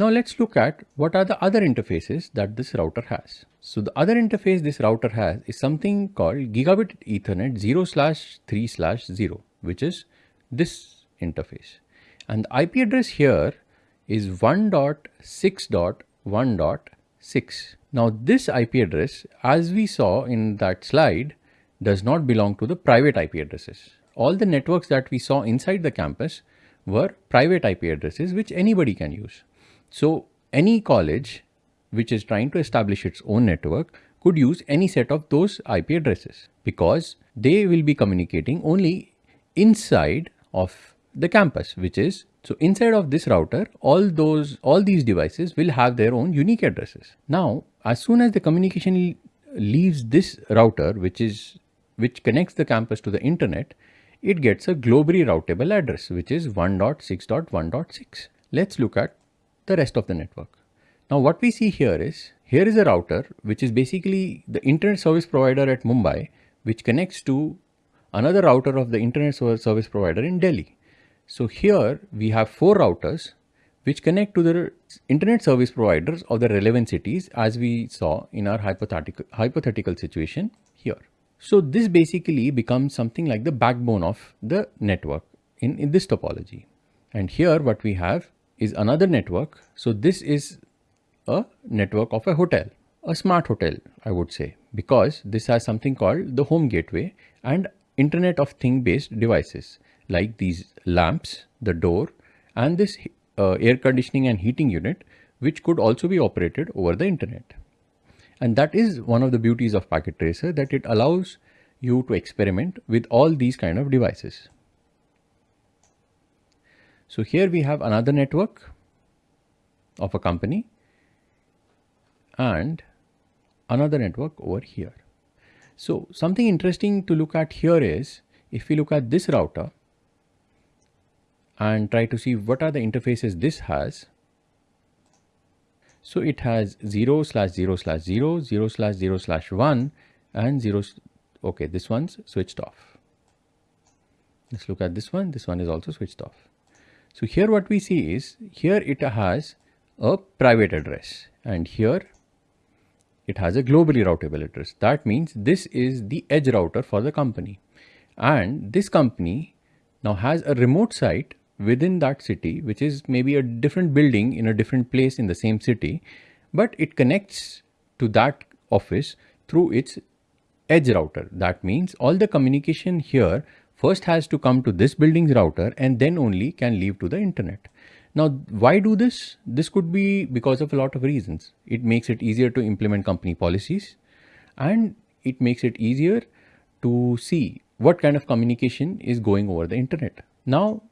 Now let's look at what are the other interfaces that this router has. So the other interface this router has is something called gigabit ethernet 0 slash 3 slash 0 which is this interface and the IP address here is 1.6.1.6. Now this IP address as we saw in that slide does not belong to the private IP addresses. All the networks that we saw inside the campus were private IP addresses which anybody can use. So any college which is trying to establish its own network could use any set of those IP addresses because they will be communicating only inside of the campus which is so inside of this router all those all these devices will have their own unique addresses. Now as soon as the communication leaves this router which is which connects the campus to the internet it gets a globally routable address which is 1.6.1.6. Let's look at the rest of the network. Now what we see here is, here is a router which is basically the internet service provider at Mumbai which connects to another router of the internet service provider in Delhi. So here we have four routers which connect to the internet service providers of the relevant cities as we saw in our hypothetical, hypothetical situation here. So this basically becomes something like the backbone of the network in, in this topology. And here what we have is another network. So this is a network of a hotel, a smart hotel, I would say, because this has something called the home gateway and internet of thing based devices like these lamps, the door and this uh, air conditioning and heating unit, which could also be operated over the internet. And that is one of the beauties of Packet Tracer that it allows you to experiment with all these kind of devices. So here we have another network of a company and another network over here. So something interesting to look at here is if we look at this router and try to see what are the interfaces this has so it has 0 slash 0 slash 0, 0 slash 0 slash 1 and 0. Okay, this one's switched off. Let's look at this one. This one is also switched off. So here what we see is here it has a private address and here it has a globally routable address. That means this is the edge router for the company and this company now has a remote site within that city, which is maybe a different building in a different place in the same city, but it connects to that office through its edge router. That means all the communication here first has to come to this building's router and then only can leave to the internet. Now, why do this? This could be because of a lot of reasons. It makes it easier to implement company policies and it makes it easier to see what kind of communication is going over the internet. Now,